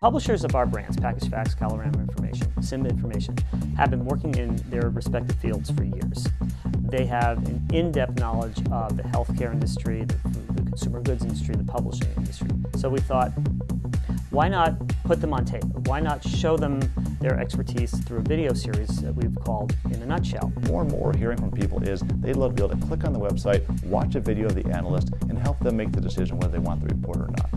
Publishers of our brands, Packaged Facts, Kalorama Information, Simba Information, have been working in their respective fields for years. They have an in-depth knowledge of the healthcare industry, the, the consumer goods industry, the publishing industry. So we thought, why not put them on tape? Why not show them their expertise through a video series that we've called In a Nutshell? More and more hearing from people is they'd love to be able to click on the website, watch a video of the analyst, and help them make the decision whether they want the report or not.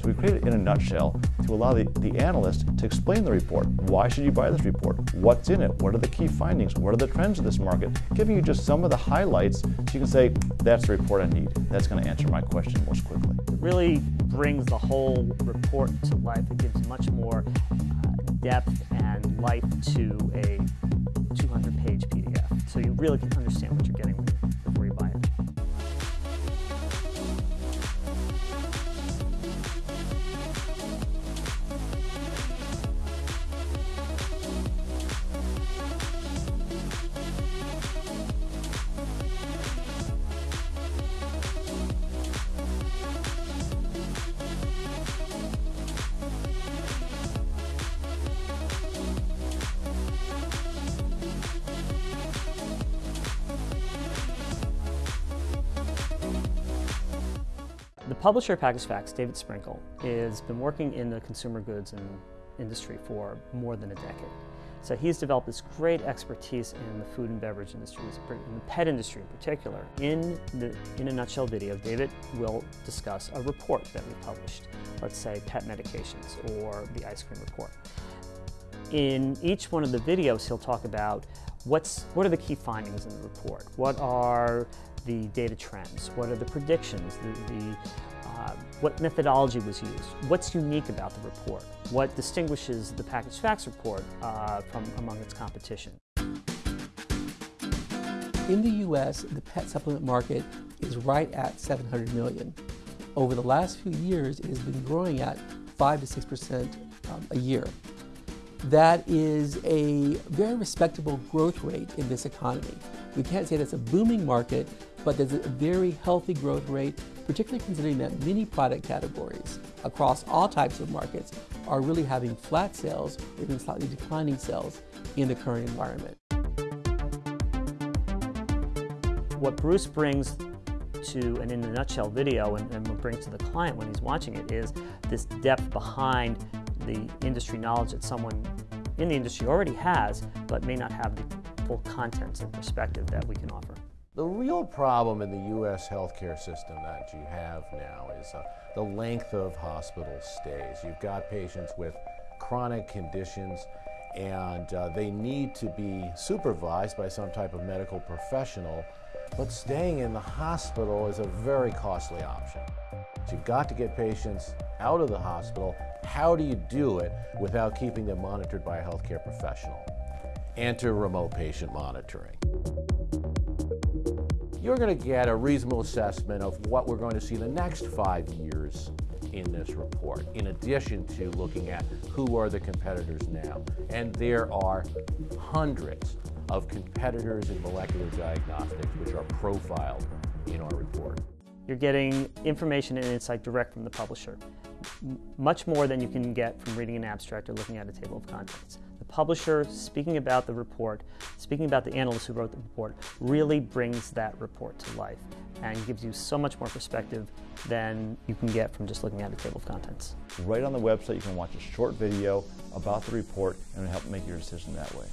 So we created In a Nutshell to allow the, the analyst to explain the report. Why should you buy this report? What's in it? What are the key findings? What are the trends of this market? Giving you just some of the highlights so you can say, that's the report I need. That's going to answer my question most quickly. It really brings the whole report to life. It gives much more uh, depth and life to a 200-page PDF. So you really can understand The publisher of Packaged Facts, David Sprinkle, has been working in the consumer goods and industry for more than a decade. So he's developed this great expertise in the food and beverage industry, in the pet industry in particular. In the In a Nutshell video, David will discuss a report that we published, let's say pet medications or the ice cream report. In each one of the videos, he'll talk about what's, what are the key findings in the report? What are the data trends? What are the predictions? The, the uh, what methodology was used? What's unique about the report? What distinguishes the Packaged Facts report uh, from among its competition? In the U.S., the pet supplement market is right at 700 million. Over the last few years, it has been growing at 5 to 6 percent um, a year. That is a very respectable growth rate in this economy. We can't say that's a booming market, but there's a very healthy growth rate, particularly considering that many product categories across all types of markets are really having flat sales even slightly declining sales in the current environment. What Bruce brings to an in a nutshell video and, and brings to the client when he's watching it is this depth behind the industry knowledge that someone in the industry already has, but may not have the full contents and perspective that we can offer. The real problem in the U.S. healthcare system that you have now is uh, the length of hospital stays. You've got patients with chronic conditions and uh, they need to be supervised by some type of medical professional, but staying in the hospital is a very costly option. So you've got to get patients out of the hospital. How do you do it without keeping them monitored by a healthcare professional? Enter remote patient monitoring you're going to get a reasonable assessment of what we're going to see the next five years in this report, in addition to looking at who are the competitors now. And there are hundreds of competitors in molecular diagnostics which are profiled in our report. You're getting information and insight direct from the publisher, much more than you can get from reading an abstract or looking at a table of contents The publisher speaking about the report, speaking about the analyst who wrote the report, really brings that report to life and gives you so much more perspective than you can get from just looking at a table of contents. Right on the website, you can watch a short video about the report and help make your decision that way.